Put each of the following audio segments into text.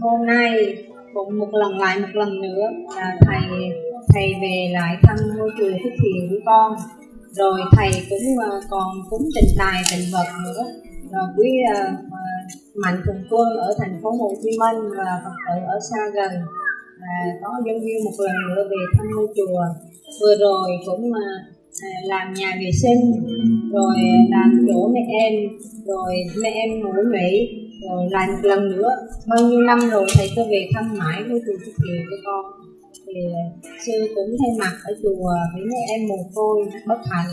hôm nay cũng một lần lại một lần nữa là thầy thầy về lại thăm ngôi chùa Phước Thiền của con. Rồi thầy cũng uh, còn cúng tình tài tình vật nữa. Rồi quý uh, mạnh thường quân ở thành phố Hồ Chí Minh và Phật tử ở xa gần và có dân viên một lần nữa về thăm ngôi chùa. Vừa rồi cũng uh, làm nhà vệ sinh rồi làm chỗ mẹ em rồi mẹ em ngủ nghỉ rồi lại một lần nữa. Bao nhiêu năm rồi thầy cứ về thăm mãi với chùa Phước Kiều cho con? Thì à, sư cũng thay mặt ở chùa với mấy em mồ côi bất hạnh.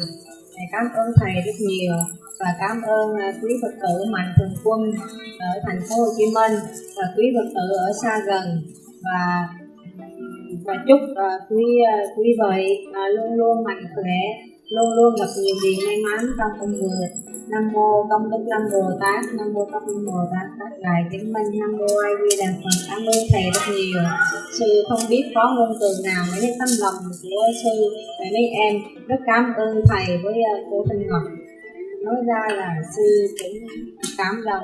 Thầy cảm ơn thầy rất nhiều và cảm ơn à, quý Phật tử mạnh thường quân ở thành phố Hồ Chí Minh và quý Phật tử ở xa gần. Và và chúc uh, quý uh, quý vị uh, luôn luôn mạnh khỏe luôn luôn gặp nhiều điều may mắn trong công việc nam mô công đức lâm bồ tát nam mô công đức bồ tát tất đại chứng minh nam mô a di đà phật. Cảm ơn thầy rất nhiều. Sư không biết có ngôn từ nào mới đến tâm lòng của sư và mấy em. Rất cảm ơn thầy với uh, cô thanh ngọc. Nói ra là sư cũng cảm động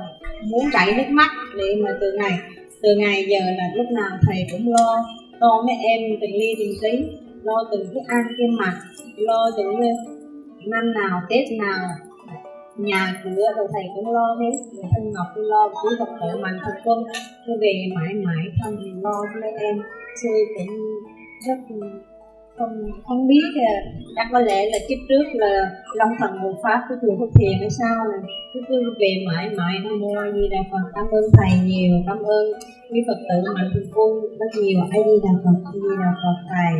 muốn chảy nước mắt để mà từ ngày từ ngày giờ là lúc nào thầy cũng lo lo mấy em từng ly từng tí lo từng cái ăn cái mặt lo từng à, năm nào tết nào nhà cửa rồi thầy cũng lo hết. Rồi thân ngọc cũng lo quý phật tử mạnh thực quân. Tôi về mãi mãi không thì lo cho mấy em. Tôi cũng rất không không biết chắc có lẽ là kiếp trước là long thần hộ pháp của chùa Phước Thiền hay sao là cứ cứ về mãi mãi nó mua gì đà phật. Cảm ơn thầy nhiều, cảm ơn quý phật tử mạnh thường quân rất nhiều. Ai đi đà phật, ai đi đà phật thầy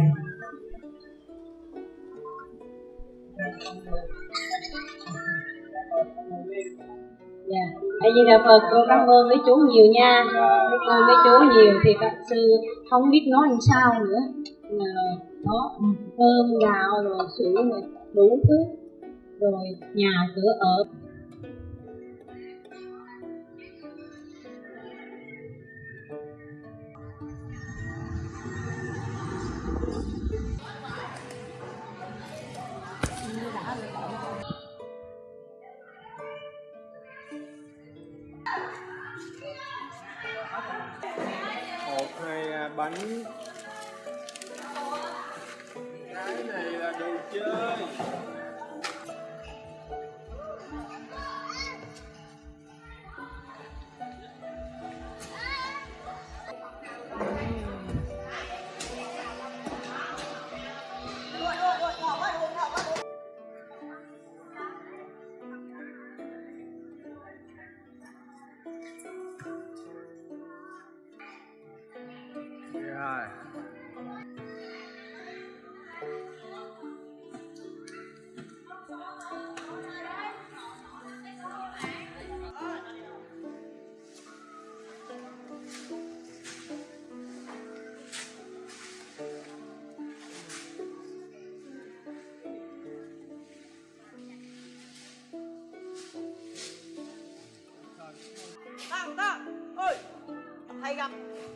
dạ. A di đà phật con cảm ơn mấy chú nhiều nha. Mấy cô, mấy chú nhiều thì các sư không biết nói làm sao nữa. Là đó cơm gạo rồi sữa rồi đủ thứ, rồi nhà cửa ở. Rồi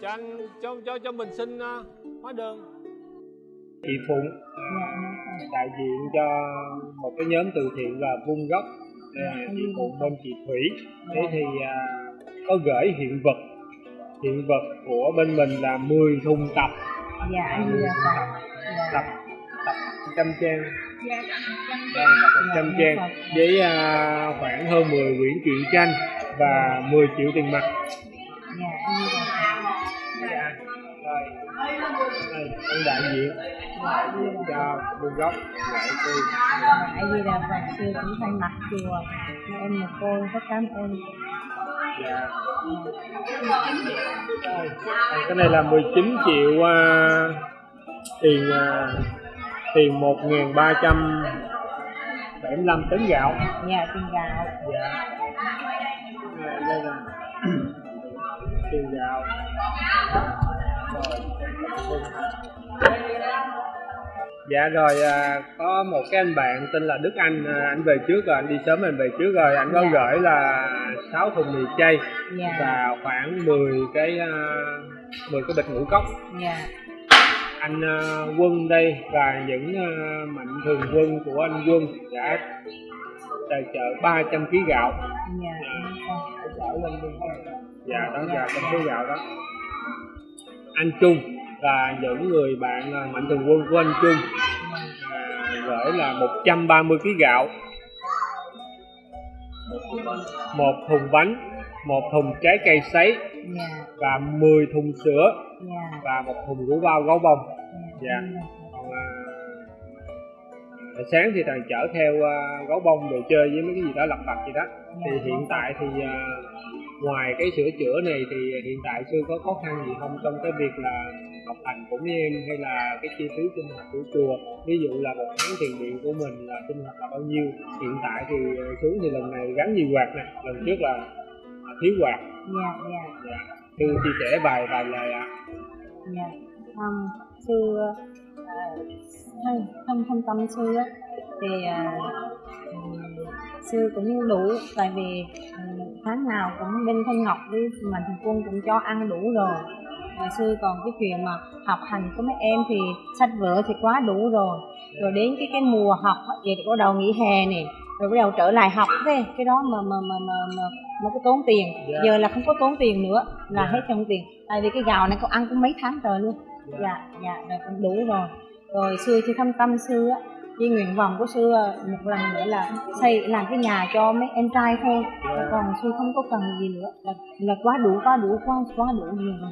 cho anh cho cho cho mình xin à, hóa đơn. Chị Phụng đại diện cho một cái nhóm từ thiện là Vung Gốc. Là chị Phụng bên chị Thủy. Thế thì à, có gửi hiện vật. Hiện vật của bên mình là 10 thùng tập. Dạ đà phật dạ. tập tập trăm trang. Dạ Vâng, tập một trăm trang với à, khoảng hơn 10 quyển truyện tranh và 10 triệu tiền mặt ông đại diện cho Vung Gốc gửi cô a di đà phật sư cũng thay mặt chùa em một cô rất cảm ơn Dạ. Cái này là 19 triệu à, tiền à, tiền 1.375 tấn gạo. dạ tiền gạo Dạ. Đây, đây là tiền gạo. Dạ rồi à, có một cái anh bạn tên là Đức Anh à, anh về trước rồi anh đi sớm anh về trước rồi. Anh có Dạ. gửi là 6 thùng mì chay dạ. và khoảng 10 cái uh, 10 cái bịch ngũ cốc. Dạ. Anh ờ, quân đây và những ờ, mạnh thường quân của anh quân đã tài trợ 300 kg gạo. Dạ dạ. Đó Dạ, là trong số gạo đó. Anh Trung và những người bạn à, mạnh thường quân của anh Trung à, gửi là 130 kg gạo một thùng bánh một thùng trái cây sấy dạ. và 10 thùng sữa dạ. và một thùng rượu bao gấu bông. Dạ. Còn à, à, sáng thì thằng chở theo à, gấu bông đồ chơi với mấy cái gì đó lặt vặt gì đó. Thì hiện tại thì à, ngoài cái sửa chữa này thì hiện tại sư có khó khăn gì không trong cái việc là học hành của mấy em hay là cái chi phí sinh hoạt của chùa. Ví dụ là một tháng tiền điện của mình là sinh hoạt là bao nhiêu hiện tại thì à, xuống thì lần này gắn nhiều quạt nè lần trước là à, thiếu quạt. Dạ dạ. Dạ. sư chia sẻ vài vài lời ạ. Dạ um, sư à, thân thân tâm sư á thì à, ừm, sư cũng đủ tại vì ừm, tháng nào cũng bên thanh ngọc với mạnh thường quân cũng cho ăn đủ rồi và sư còn cái chuyện mà học hành của mấy em thì sách vở thì quá đủ rồi. Rồi đến cái cái mùa học thì bắt đầu nghỉ hè này rồi bắt đầu trở lại học thế cái đó mà mà mà mà mà, mà cái tốn tiền. Dạ. giờ là không có tốn tiền nữa là Dạ. hết trong tiền. Tại vì cái gạo này có ăn cũng mấy tháng trời luôn. Dạ. Dạ rồi cũng đủ rồi. Rồi sư thì thâm tâm sư á với nguyện vọng của sư à, một lần nữa là xây làm cái nhà cho mấy em trai thôi. Dạ. còn sư không có cần gì nữa. Là, là quá đủ quá đủ quá quá đủ nhiều rồi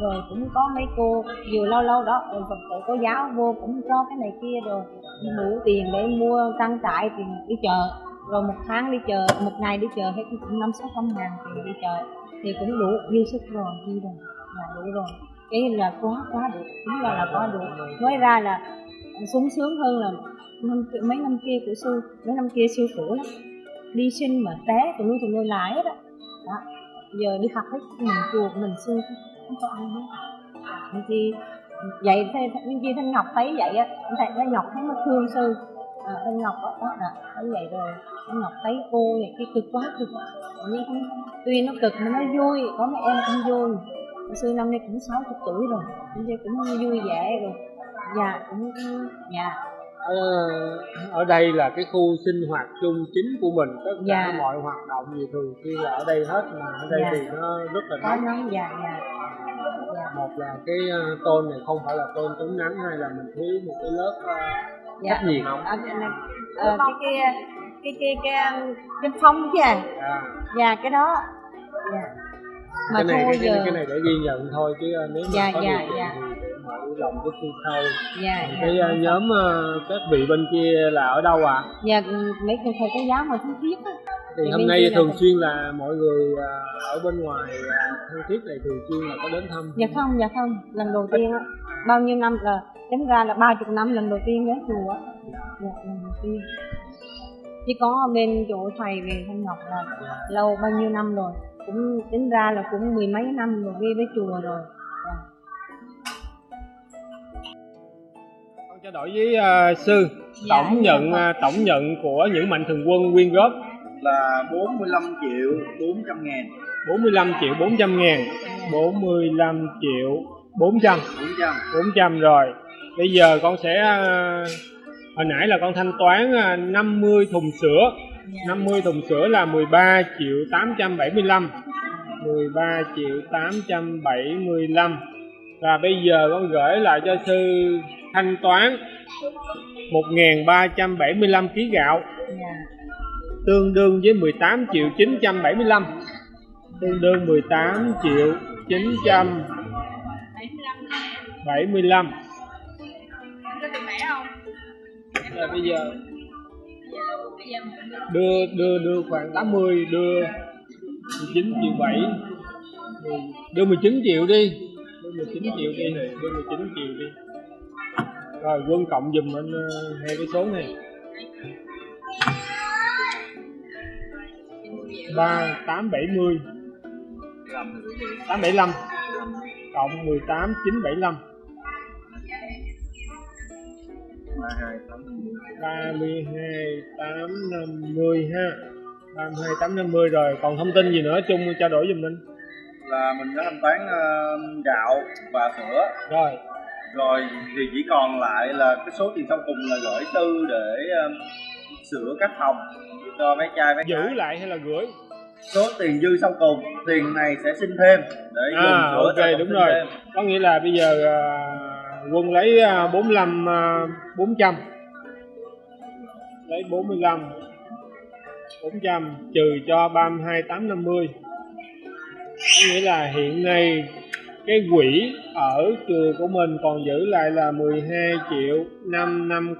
rồi cũng có mấy cô vừa lâu lâu đó ừ, phật tử cô giáo vô cũng cho cái này kia rồi đủ tiền để mua trang trại thì đi chợ. Rồi một tháng đi chợ một ngày đi chợ hết cũng năm sáu trăm ngàn tiền đi chợ. Thì cũng đủ dư sức rồi đi rồi là đủ rồi. Cái là quá quá đủ đúng là là quá đủ. Nói ra là sung sướng hơn là năm mấy năm kia của sư mấy năm kia sư khổ lắm. Đi sinh mà té tụi nuôi tụi nuôi lái đó. đó. giờ đi học hết mình chuột mình sư không ăn hết nên chi vậy nên chi thanh ngọc thấy vậy á thầy thanh ngọc thấy nó thương sư. À, thanh ngọc đó, đó là thấy vậy rồi. Thanh ngọc thấy cô này cái cực quá cực nhưng không tuy nó cực mà nó vui có mấy em cũng vui. Sư năm nay cũng 60 tuổi rồi nên chi cũng vui vẻ rồi. Dạ cũng dạ ở, ở đây là cái khu sinh hoạt chung chính của mình tất cả Dạ. mọi hoạt động gì thường xuyên là ở đây hết mà ở đây Dạ. thì nó rất là có dạ dạ dạ một là cái ờ, tôn này không phải là tôn chống nắng hay là mình thiếu một cái lớp ờ, dạ. cách nhiệt. À, cái, này, ờ, cái cái cái cái cái cái phong chứ à? À, dạ cái đó. Dạ. Mà cái này thôi cái, giờ. cái, cái này để ghi nhận thôi chứ ờ, nếu mà Dạ, có dạ, điều kiện dạ. thì lòng cái khu sau. Dạ dạ. cái ờ, nhóm ờ, các vị bên kia là ở đâu ạ? Dạ ừ, mấy cô thầy cái giáo mà thân thiết á thì hôm nay thường xuyên là mọi người ờ, ở bên ngoài thân thiết này thường xuyên là có đến thăm. Dạ không dạ không. Lần đầu tiên á. Bao nhiêu năm là tính ra là ba chục năm lần đầu tiên đến chùa á. Dạ. Lần đầu tiên. Chỉ có bên chỗ thầy về thanh ngọc là lâu bao nhiêu năm rồi. Cũng tính ra là cũng mười mấy năm rồi đi với chùa rồi. Dạ. con trao đổi với ờ, sư. Dạ, tổng dạ, nhận ờ, tổng nhận của những mạnh thường quân quyên góp là 45 triệu 400 ngàn. 45 triệu 400 ngàn. 45 triệu 400 400 400 rồi. Bây giờ con sẽ à, hồi nãy là con thanh toán à, 50 thùng sữa. 50 thùng sữa là 13 triệu 875 13 triệu 875 và bây giờ con gửi lại cho sư thanh toán 1.375 kg gạo. Dạ tương đương với 18 triệu 975 tương đương 18 triệu 975 là bây giờ. Đưa đưa đưa khoảng 80 đưa 19 triệu 7 đưa 19 triệu đi. Đưa 19 triệu đi đưa 19 triệu đi. Rồi, quân cộng dùm anh ờ, hai cái số này. Ba tám bảy mươi tám bảy lăm. Cộng mười tám chín bảy lăm. Ba mươi hai tám năm mươi ha. Ba mươi hai tám năm mươi rồi. Còn thông tin gì nữa chung trao đổi giùm mình là mình đã thanh toán ờ, gạo và sữa. Rồi. Rồi thì chỉ còn lại là cái số tiền sau cùng là gửi tư để ờ, sửa các phòng cho mấy trai mấy giữ gái. lại hay là gửi? Số tiền dư sau cùng tiền này sẽ xin thêm để dùng à sửa cho ok đúng rồi. thêm. có nghĩa là bây giờ à, quân lấy à, 45 à, 400 lấy 45 400 trừ cho 32 850 có nghĩa là hiện nay cái quỹ ở trường của mình còn giữ lại là 12 triệu 550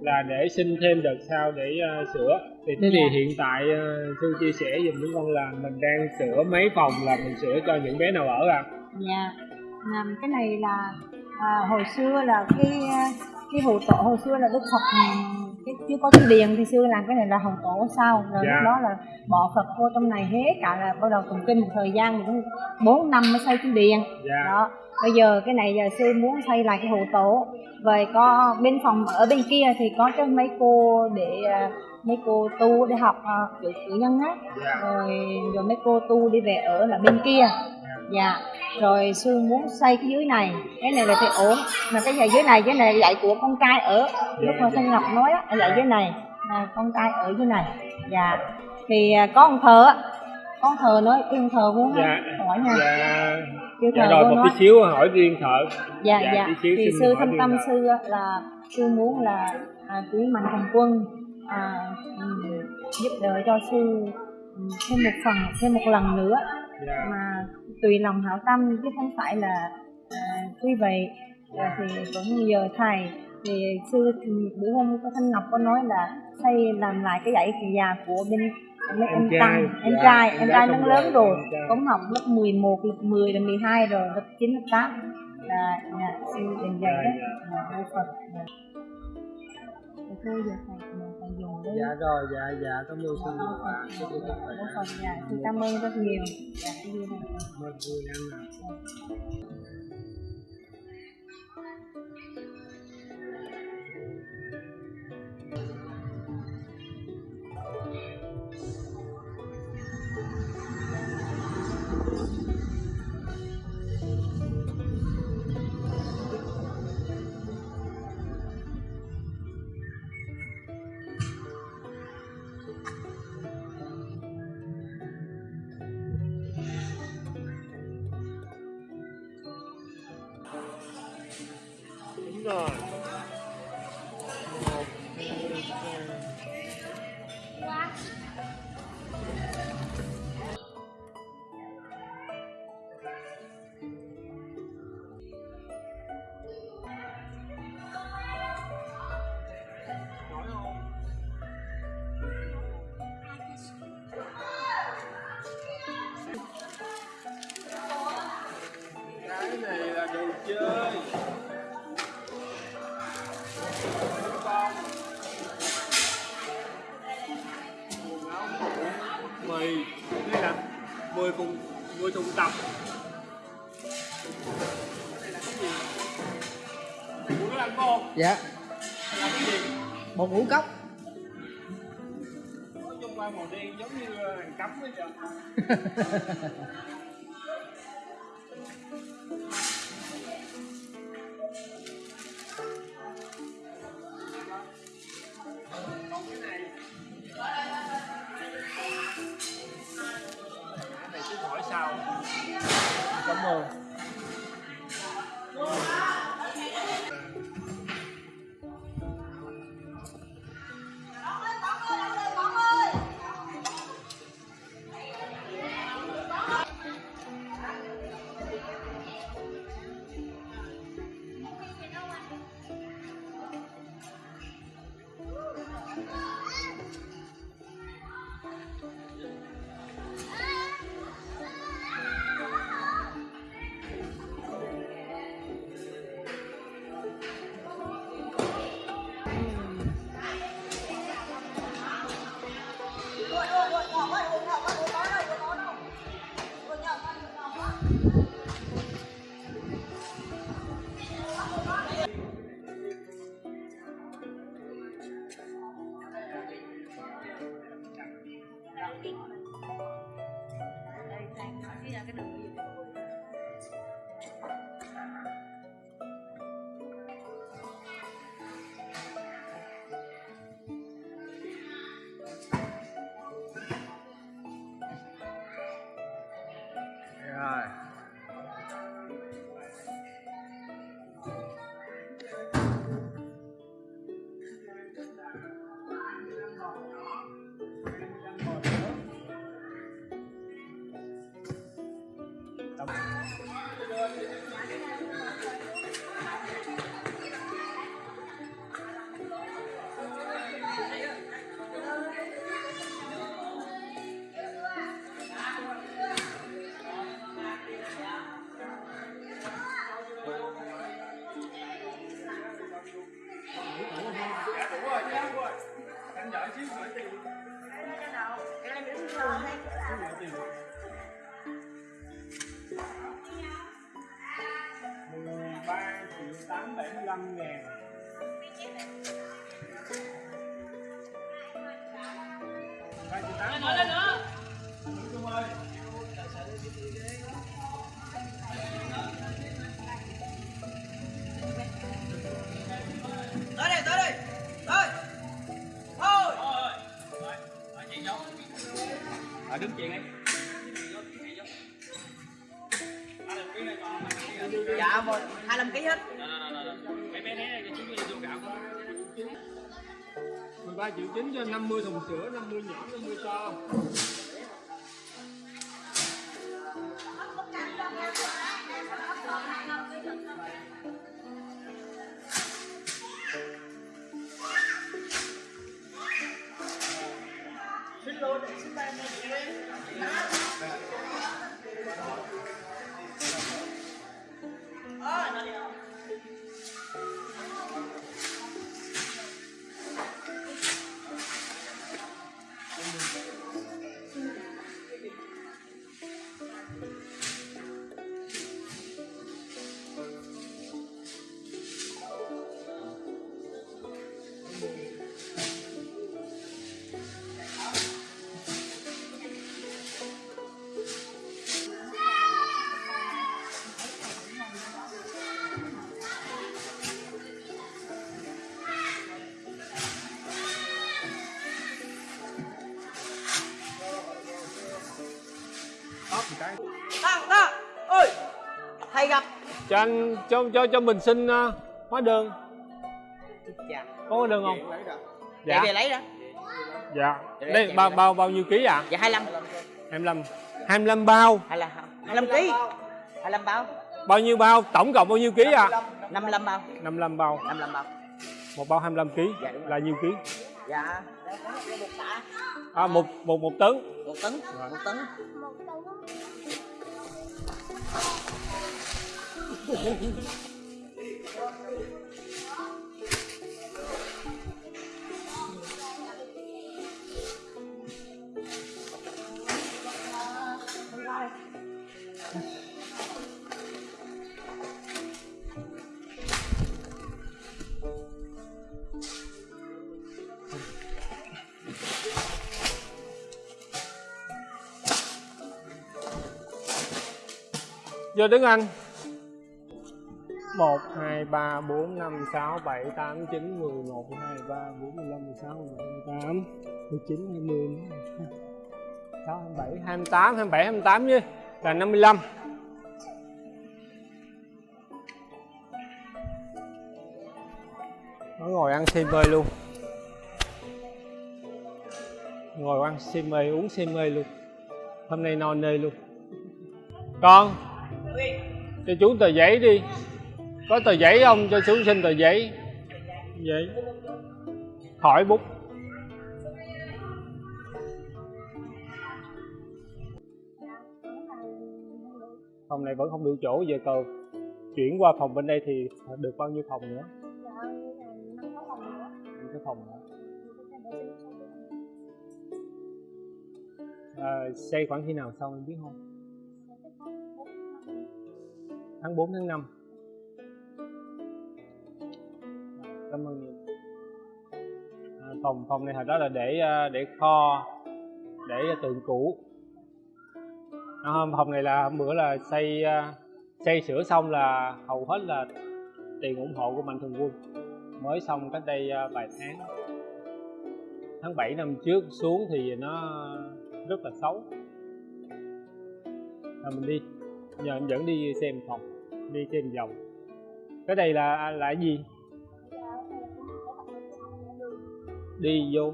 là để xin thêm đợt sau để à, sửa. Thì thế thì hiện tại à, sư chia sẻ giùm chúng con là mình đang sửa mấy phòng là mình sửa cho những bé nào ở à dạ. Làm cái này là à, hồi xưa là cái cái hồ tổ hồi xưa là đức phật ừm, cái chưa có cái điền thì xưa làm cái này là hồng tổ sau rồi Dạ. lúc đó là bỏ phật vô trong này hết cả là bắt đầu tụng kinh một thời gian cũng bốn năm mới xây cái điền. Dạ. Đó. Bây giờ cái này giờ sư muốn xây lại cái hồ tổ. Vậy có bên phòng ở bên kia thì có cho mấy cô để à, mấy cô tu để học à, cử cử nhân á. Dạ. Rồi rồi mấy cô tu đi về ở là bên kia dạ. Rồi sư muốn xây cái dưới này cái này là thì ổn. Mà cái nhà dưới này dưới này dạy của con trai ở lúc mà thanh ngọc nói á dạy dưới này là con trai ở dưới này. Dạ. Thì à, có ông thờ á. Ông thờ nói cái ông thờ muốn dạ. Hỏi nha. Dạ. Kêu dạ thờ rồi một nói. tí xíu hỏi riêng thợ dạ Dạ, dạ, xíu thì sư thâm riêng tâm sư là sư muốn là à, quý mạnh thường quân à, ừm, giúp đỡ cho sư ừm, thêm một phần thêm một lần nữa dạ. Mà tùy lòng hảo tâm chứ không phải là à, quý vị à, thì cũng nhờ thầy. Thì sư bữa hôm có thanh ngọc có nói là xây làm lại cái dãy già của bên mấy Em em trai, tăng em dạ, trai em em trai nó lớn rồi, em cũng học lớp 11, lớp 10, lớp 12 rồi lớp 9, lớp 8 là sư dần dần đó là vô Phật thôi giờ thầy thầy dùng đấy dạ rồi dạ dạ cảm ơn sư vô Phật dạ, vô Phật dạ sư cảm ơn rất nhiều. Dạ cái gì này ơn cô em ạ. Đúng làm con dạ. Là cái gì một ngũ cốc. Nói chung qua màu đen giống như hàng cấm ấy vậy còn cái này cái này cứ hỏi sau cảm ơn 175 ngàn Ba chị nói lên nữa Trung ơi Tới đây, tới đây Tới Thôi đứng chuyện đi dạ một hai 25 kg hết. 13 triệu chín cho 50 thùng sữa 50 nhỏ 50 to cho anh cho cho cho mình xin uh, hóa đơn. Dạ. Có hóa đơn không? Dạ. Dạ về lấy đó. Dạ. Đây bao bao bao nhiêu ký ạ? Dạ 25 25 25 bao. Hay là 25 kg 25 bao. Bao. Nhiêu bao? Tổng cộng bao nhiêu ký ạ? 55 bao. 55 bao. 55 bao. Một bao 25 ký. Dạ, rồi. là nhiêu ký? Dạ. À một một một tấn. Một tấn. Một tấn Vô đứng anh. 1, 2, 3, 4, 5, 6, 7, 8, 9, 10, 1, 2, 3, 4, 15, 16, 17, 18, 19, 20, 6, 27, 28, 27, 28 chứ. Là 55 Nó ngồi ăn xiêm mê luôn. Ngồi ăn xiêm mê, uống xiêm mê luôn. Hôm nay no nê luôn. Con Cho chú tờ giấy đi có tờ giấy không? Cho chú xin tờ giấy Giấy Hỏi bút Phòng này vẫn không đủ chỗ Giờ cầu chuyển qua phòng bên đây thì được bao nhiêu phòng nữa? Năm cái phòng nữa à, xây khoảng khi nào xong em biết không? Tháng 4 tháng 5 Cảm ơn nhiều. À, Phòng phòng này hồi đó là để à, để kho để tượng cũ. À, phòng này là hôm bữa là xây à, xây sửa xong là hầu hết là tiền ủng hộ của mạnh thường quân. Mới xong cách đây à, vài tháng. Tháng 7 năm trước xuống thì nó rất là xấu. À, mình đi. Giờ em dẫn đi xem phòng đi xem vòng. Cái đây là là gì? Đi vô.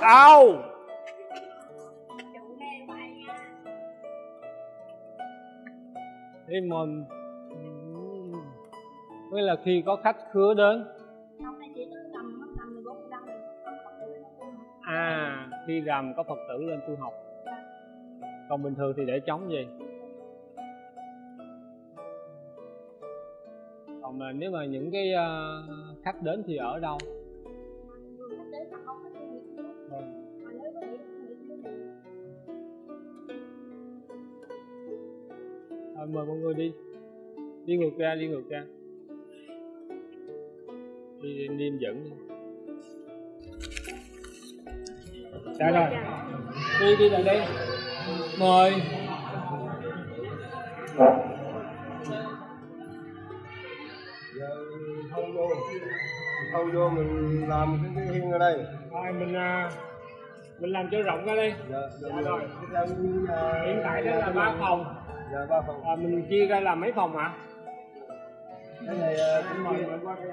Đau Thế mà Với là khi có khách khứa đến. À khi rằm có Phật tử lên tu học. Còn bình thường thì để trống gì Còn mà nếu mà những cái uh, khách đến thì ở đâu? Thôi mời mọi người đi. Đi ngược ra, đi ngược ra. Đi, đi dẫn đi. Dạ rồi. Đi, đi lại đây Mời. Thâu vô mình làm cái, cái hiên ở đây. Rồi mình à, mình làm cho rộng ra đi. Dạ, Dạ rồi. rồi Hiện tại đây là ba phòng. Dạ, ba phòng. À, Mình chia ra làm mấy phòng hả? Cái này ờ, Anh mời mời qua đây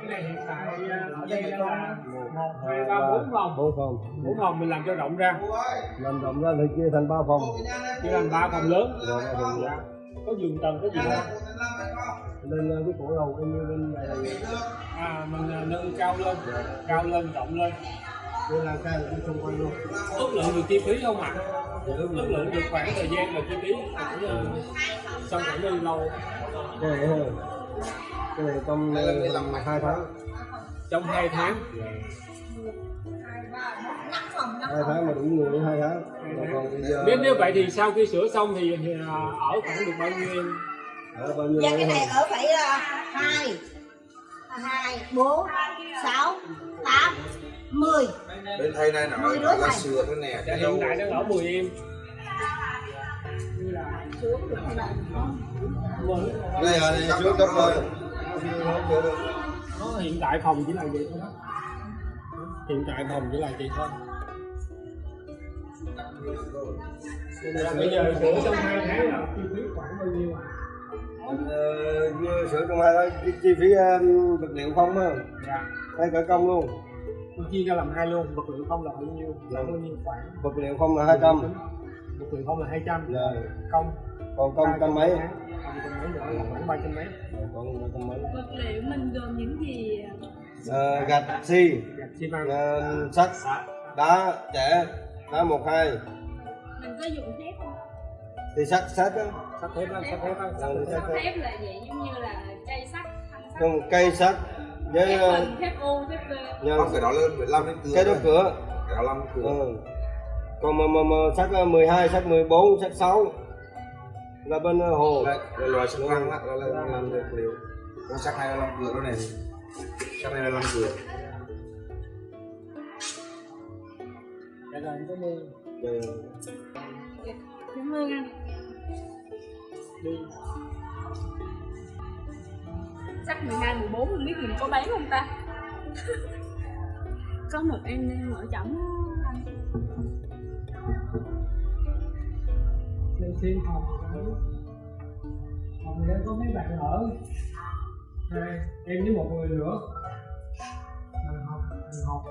Cái này hiện tại à, ở đây là một, hai, ba, bốn phòng. bốn phòng. Bốn phòng mình làm cho rộng ra. Làm rộng ra thì chia thành ba phòng. Chia làm ba phòng lớn. Dạ, dạ. có giường tầng có gì không lên ờ, cái cổ đầu coi như bên này là à mình à, nâng cao lên cao lên rộng lên. Đây là cái là xung quanh luôn. Ước lượng được chi phí không ạ? Ước lượng. Được khoảng thời gian và chi phí. Ờ, xong khoảng bao lâu. Cái này thôi. Cái này trong hai tháng. Trong hai tháng. Hai tháng mà đủ người hai tháng. Mà còn bây giờ nếu nếu vậy thì sau khi sửa xong thì, thì à, ở khoảng được bao nhiêu Dạ cái này thôi ở phải là hai. Hai bốn sáu tám mười. Bên thầy này đứa là thầy. sửa thế này dạ, hiện đâu tại đang ở 10 em. Đây là đây trước cấp rồi nó hiện tại phòng chỉ là vậy thôi. Hiện tại phòng chỉ là vậy thôi. Là bây giờ sửa trong hai tháng là chi phí khoảng bao nhiêu ạ? Ờ, sửa trong hai tháng chi, chi phí ờ, vật liệu không á. Dạ. hay cả công luôn. Tôi chia ra làm hai luôn, vật liệu không là bao nhiêu? Là bao nhiêu khoản? vật liệu không là hai trăm. Vật liệu không? Là 200, Dạ. công? Còn công trăm mấy? Công trăm mấy nữa là khoảng 300 mấy. còn trăm mấy. Vật liệu mình gồm những gì Ờ, gạch xi. Gạch xi măng. ờ, sắt. Đá trẻ đá một hai. Mình có dùng thép không? Thì sắt sắt á Sắt thép sắt thép sắt Ờ, thép. là vậy giống như là cây sắt thanh sắt. Còn cây sắt với thép ờ, thép u thép v nhờ- không cái đó là 15 đến cửa cái đó cửa. Cái đó làm cửa. Ừ. còn mà, mà, mà sắt ờ, 12, sắt 14, sắt 6 là bên ờ, hồ. Đây là loại sắt răng là, là, là làm vật liệu. Con sắt này là làm cửa đó này. Sắt này là làm cửa cảm ơn. Cảm ơn anh Đi. sắt 12, 14 không biết mình có bán không ta? Có một em đang mở chổng. Anh Lên xin phòng Phòng này có mấy bạn ở. Hai, em với một người nữa. Thằng học, thằng học.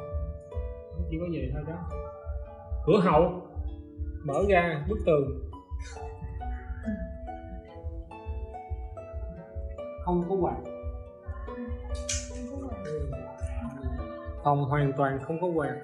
Chỉ có vậy thôi đó. Cửa hậu. Mở ra bức tường Không có quạt Phòng hoàn toàn không có quạt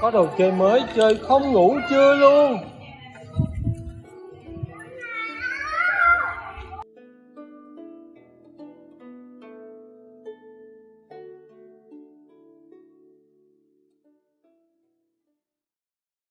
có đồ chơi mới chơi không ngủ chưa luôn?